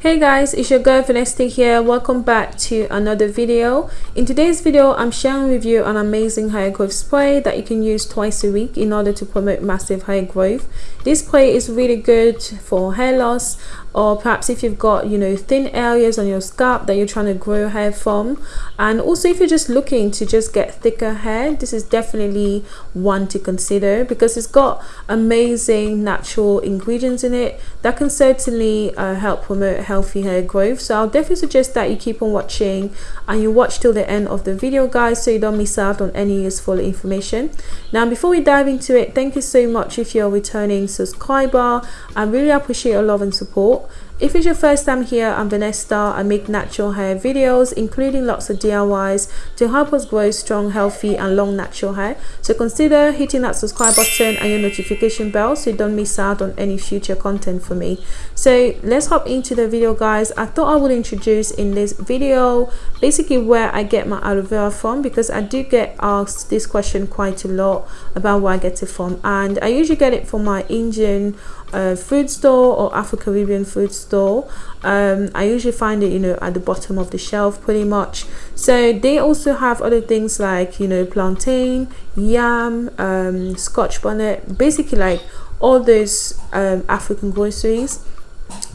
hey guys it's your girl Vanessa here. Welcome back to another video. In today's video i'm sharing with you an amazing hair growth spray that you can use twice a week in order to promote massive hair growth. This spray is really good for hair loss or perhaps if you've got you know thin areas on your scalp that you're trying to grow hair from. And also if you're just looking to just get thicker hair this is definitely one to consider because it's got amazing natural ingredients in it that can certainly uh, help promote healthy hair growth. So i'll definitely suggest that you keep on watching and you watch till the end of the video guys so you don't miss out on any useful information. Now before we dive into it thank you so much if you're returning subscriber. I really appreciate your love and support if it's your first time here, I'm Vanessa. I make natural hair videos, including lots of DIYs to help us grow strong, healthy and long natural hair. So consider hitting that subscribe button and your notification bell so you don't miss out on any future content for me. So let's hop into the video guys. I thought I would introduce in this video basically where I get my aloe vera from because I do get asked this question quite a lot about where I get it from and I usually get it from my Indian uh, food store or Afro-Caribbean food store. Um, I usually find it you know at the bottom of the shelf pretty much. So they also have other things like you know plantain yam um, scotch bonnet basically like all those um, African groceries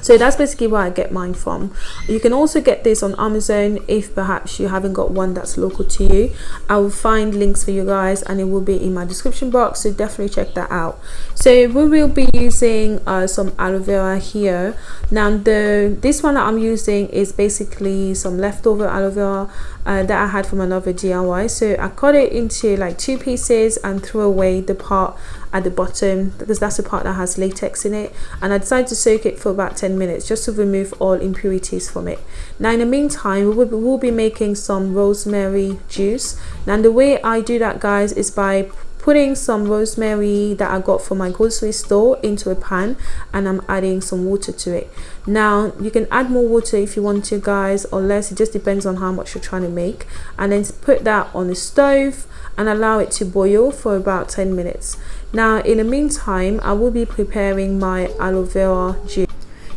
so that's basically where I get mine from. You can also get this on Amazon if perhaps you haven't got one that's local to you. I will find links for you guys and it will be in my description box so definitely check that out. So we will be using uh, some aloe vera here. Now the this one that I'm using is basically some leftover aloe vera uh, that I had from another DIY so I cut it into like two pieces and threw away the part at the bottom because that's the part that has latex in it. And I decided to soak it for about 10 minutes just to remove all impurities from it. Now in the meantime we will, we will be making some rosemary juice. Now the way I do that guys is by putting some rosemary that I got from my grocery store into a pan and I'm adding some water to it. Now you can add more water if you want to guys or less. It just depends on how much you're trying to make. And then put that on the stove and allow it to boil for about 10 minutes. Now in the meantime I will be preparing my aloe vera juice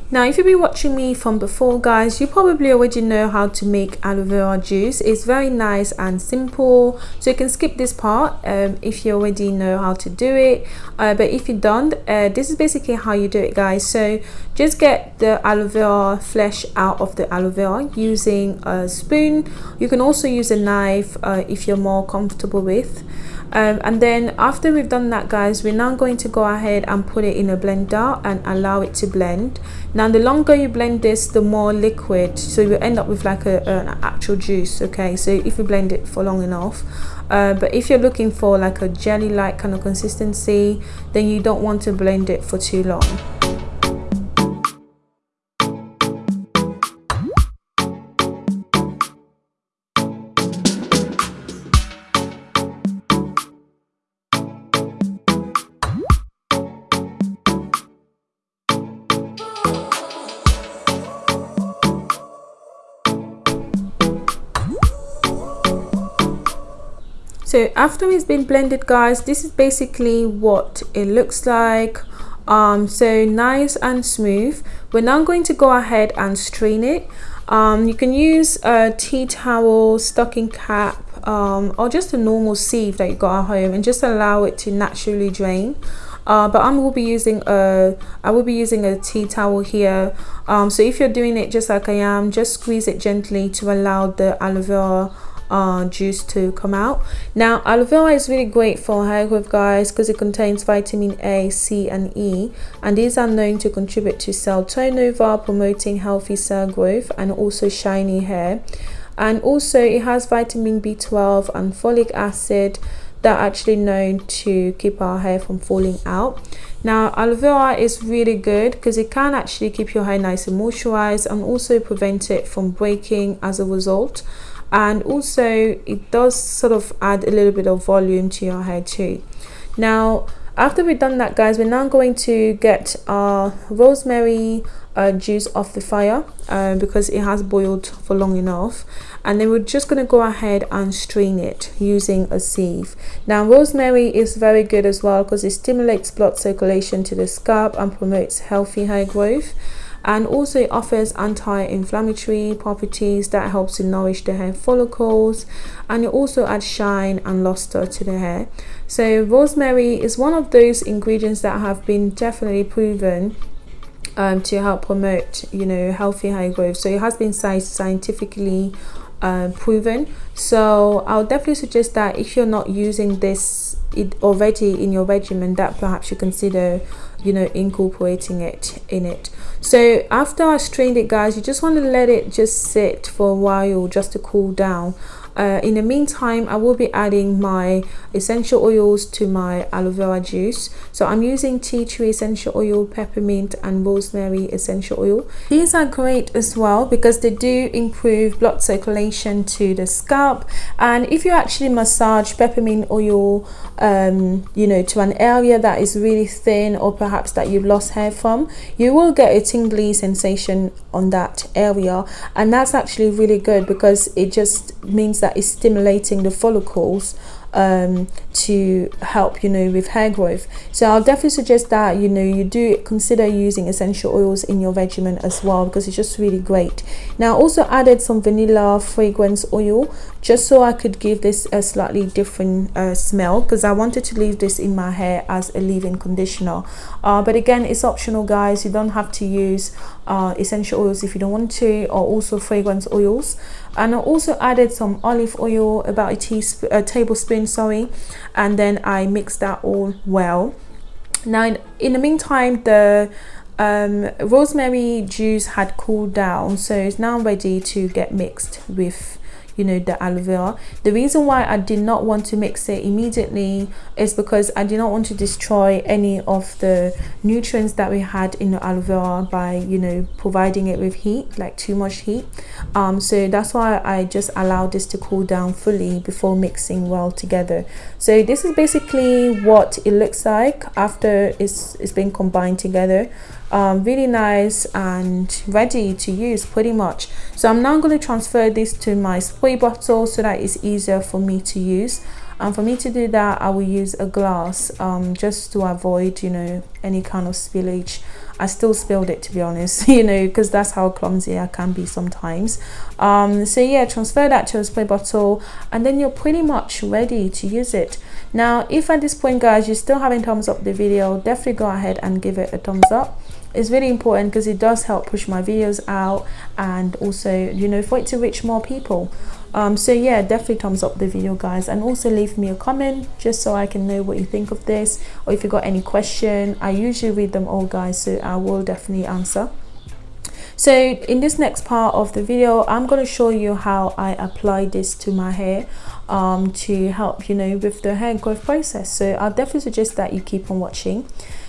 now if you've been watching me from before guys you probably already know how to make aloe vera juice. It's very nice and simple so you can skip this part um, if you already know how to do it. Uh, but if you don't uh, this is basically how you do it guys. So just get the aloe vera flesh out of the aloe vera using a spoon. You can also use a knife uh, if you're more comfortable with. Um, and then after we've done that guys we're now going to go ahead and put it in a blender and allow it to blend now the longer you blend this the more liquid so you end up with like a, an actual juice okay? So if you blend it for long enough uh, but if you're looking for like a jelly like kind of consistency then you don't want to blend it for too long so after it's been blended guys this is basically what it looks like. Um so nice and smooth. We're now going to go ahead and strain it. Um you can use a tea towel stocking cap um or just a normal sieve that you got at home and just allow it to naturally drain. Uh, but I will be using a I will be using a tea towel here. Um, so if you're doing it just like I am just squeeze it gently to allow the aloe vera uh, juice to come out. Now aloe vera is really great for hair growth guys because it contains vitamin a c and e and these are known to contribute to cell turnover promoting healthy cell growth and also shiny hair. And also it has vitamin b12 and folic acid that are actually known to keep our hair from falling out. Now aloe vera is really good because it can actually keep your hair nice and moisturized and also prevent it from breaking as a result and also it does sort of add a little bit of volume to your hair too. Now after we've done that guys we're now going to get our rosemary uh, juice off the fire uh, because it has boiled for long enough. And then we're just going to go ahead and strain it using a sieve. Now rosemary is very good as well because it stimulates blood circulation to the scalp and promotes healthy hair growth and also it offers anti-inflammatory properties that helps to nourish the hair follicles and it also adds shine and luster to the hair. So rosemary is one of those ingredients that have been definitely proven um, to help promote you know healthy hair growth. So it has been scientifically uh, proven. So i'll definitely suggest that if you're not using this it already in your regimen that perhaps you consider you know incorporating it in it so after i strained it guys you just want to let it just sit for a while just to cool down uh, in the meantime I will be adding my essential oils to my aloe vera juice. So I'm using tea tree essential oil peppermint and rosemary essential oil. These are great as well because they do improve blood circulation to the scalp. And if you actually massage peppermint oil um, you know to an area that is really thin or perhaps that you've lost hair from you will get a tingly sensation on that area. And that's actually really good because it just means that that is stimulating the follicles um, to help you know with hair growth. So I'll definitely suggest that you know you do consider using essential oils in your regimen as well because it's just really great. Now I also added some vanilla fragrance oil just so I could give this a slightly different uh, smell because I wanted to leave this in my hair as a leave-in conditioner. Uh, but again it's optional guys. You don't have to use uh, essential oils if you don't want to or also fragrance oils and I also added some olive oil about a teaspoon a tablespoon sorry and then I mixed that all well. Now in, in the meantime the um, rosemary juice had cooled down so it's now ready to get mixed with you know the aloe vera. The reason why i did not want to mix it immediately is because i did not want to destroy any of the nutrients that we had in the aloe vera by you know providing it with heat like too much heat. Um, so that's why i just allowed this to cool down fully before mixing well together so this is basically what it looks like after it's it's been combined together. Um, really nice and ready to use pretty much. So I'm now going to transfer this to my spray bottle so that it's easier for me to use. And for me to do that I will use a glass um, just to avoid you know any kind of spillage I still spilled it to be honest you know because that's how clumsy I can be sometimes. Um, so yeah transfer that to a spray bottle and then you're pretty much ready to use it. Now if at this point guys you're still haven't thumbs up the video definitely go ahead and give it a thumbs up. It's really important because it does help push my videos out and also you know for it to reach more people um, so yeah definitely thumbs up the video guys. And also leave me a comment just so I can know what you think of this. Or if you got any question I usually read them all guys so I will definitely answer. So in this next part of the video i'm going to show you how i apply this to my hair um, to help you know with the hair growth process. So i'll definitely suggest that you keep on watching.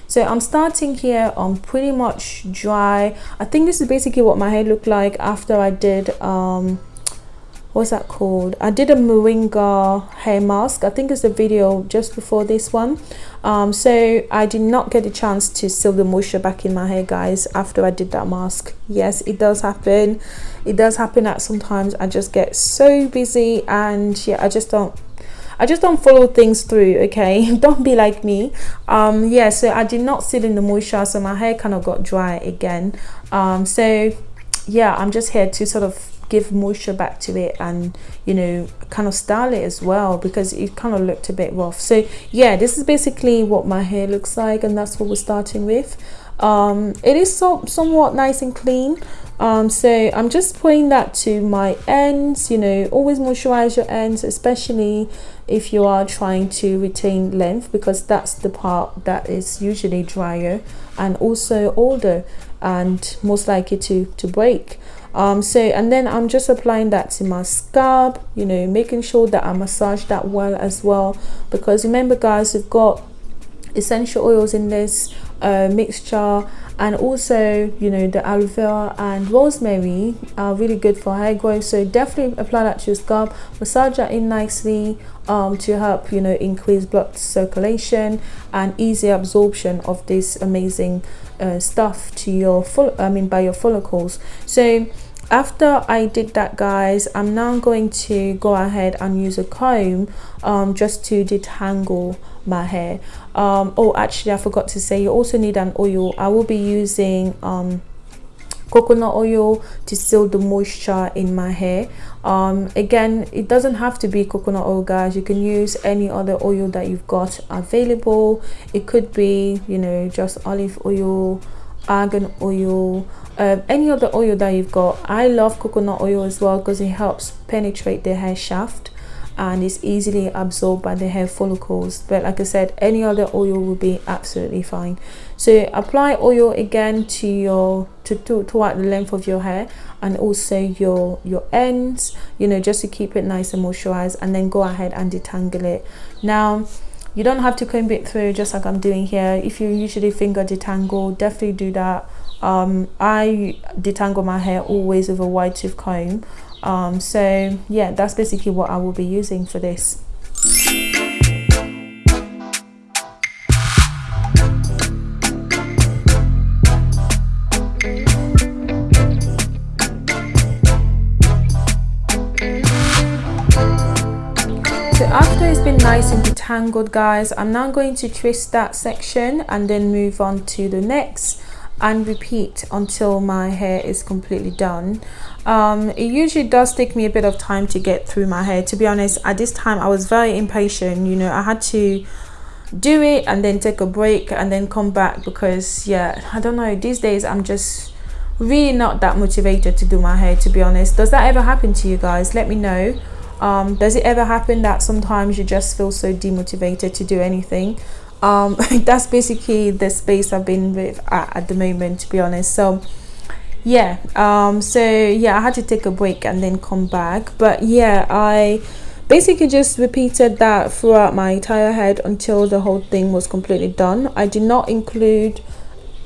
So i'm starting here on pretty much dry. I think this is basically what my hair looked like after i did um what's that called? I did a moringa hair mask. I think it's a video just before this one. Um, so i did not get a chance to seal the moisture back in my hair guys after i did that mask. Yes it does happen. It does happen that sometimes i just get so busy and yeah i just don't I just don't follow things through okay? Don't be like me. Um yeah so I did not sit in the moisture so my hair kind of got dry again. Um so yeah I'm just here to sort of give moisture back to it and you know kind of style it as well because it kind of looked a bit rough. So yeah this is basically what my hair looks like and that's what we're starting with. Um it is so somewhat nice and clean. Um so i'm just putting that to my ends you know always moisturize your ends especially if you are trying to retain length because that's the part that is usually drier and also older and most likely to to break. Um so and then i'm just applying that to my scalp you know making sure that i massage that well as well. Because remember guys we've got essential oils in this uh, mixture. And also you know the aloe vera and rosemary are really good for hair growth. So definitely apply that to your scalp. Massage that in nicely um, to help you know increase blood circulation and easy absorption of this amazing uh, stuff to your full I mean by your follicles. So after I did that guys I'm now going to go ahead and use a comb um, just to detangle my hair. Um, oh actually I forgot to say you also need an oil. I will be using um, coconut oil to seal the moisture in my hair. Um, again it doesn't have to be coconut oil guys. You can use any other oil that you've got available. It could be you know just olive oil argan oil um, any other oil that you've got. I love coconut oil as well because it helps penetrate the hair shaft and it's easily absorbed by the hair follicles. But like i said any other oil will be absolutely fine. So apply oil again to your to, to throughout the length of your hair and also your your ends you know just to keep it nice and moisturized and then go ahead and detangle it. Now you don't have to comb it through just like i'm doing here. If you usually finger detangle definitely do that. Um, i detangle my hair always with a wide tooth comb. Um, so yeah that's basically what I will be using for this detangled guys, I'm now going to twist that section and then move on to the next and repeat until my hair is completely done. Um, it usually does take me a bit of time to get through my hair. To be honest at this time I was very impatient. You know I had to do it and then take a break and then come back because yeah I don't know. These days I'm just really not that motivated to do my hair to be honest. Does that ever happen to you guys? Let me know um, does it ever happen that sometimes you just feel so demotivated to do anything? Um that's basically the space i've been with at, at, the moment to be honest. So yeah um so yeah i had to take a break and then come back. But yeah i basically just repeated that throughout my entire head until the whole thing was completely done. I did not include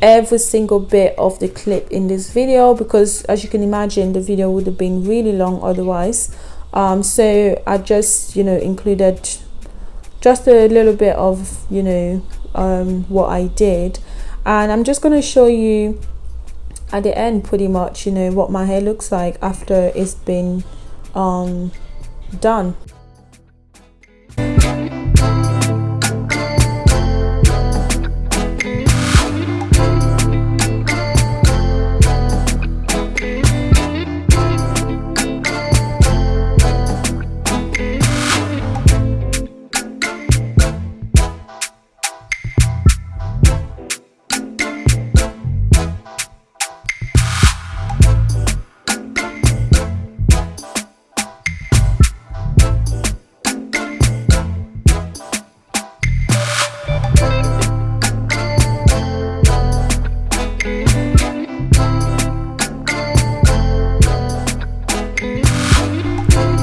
every single bit of the clip in this video because as you can imagine the video would have been really long otherwise um so i just you know included just a little bit of you know um, what I did. And I'm just going to show you at the end pretty much you know what my hair looks like after it's been um, done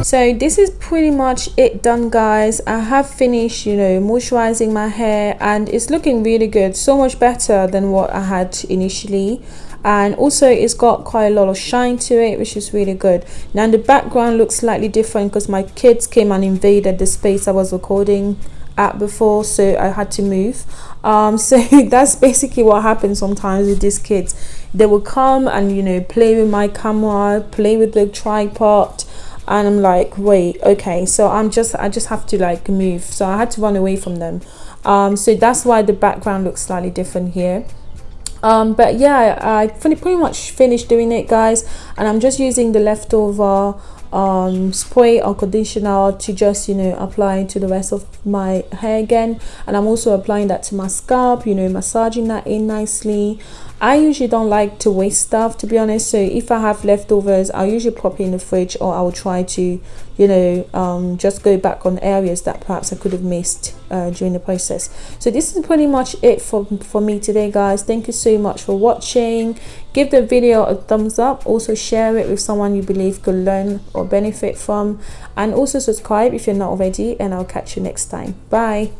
so this is pretty much it done guys. I have finished you know moisturizing my hair and it's looking really good. So much better than what i had initially. And also it's got quite a lot of shine to it which is really good. Now the background looks slightly different because my kids came and invaded the space i was recording at before so i had to move. Um so that's basically what happens sometimes with these kids. They will come and you know play with my camera play with the tripod and i'm like wait okay so i'm just i just have to like move. So i had to run away from them. Um, so that's why the background looks slightly different here. Um, but yeah i pretty much finished doing it guys. And i'm just using the leftover um, spray or conditioner to just you know apply to the rest of my hair again. And i'm also applying that to my scalp you know massaging that in nicely I usually don't like to waste stuff to be honest. So if I have leftovers I'll usually pop it in the fridge or I'll try to you know um, just go back on areas that perhaps I could have missed uh, during the process. So this is pretty much it for, for me today guys. Thank you so much for watching. Give the video a thumbs up. Also share it with someone you believe could learn or benefit from. And also subscribe if you're not already and I'll catch you next time. Bye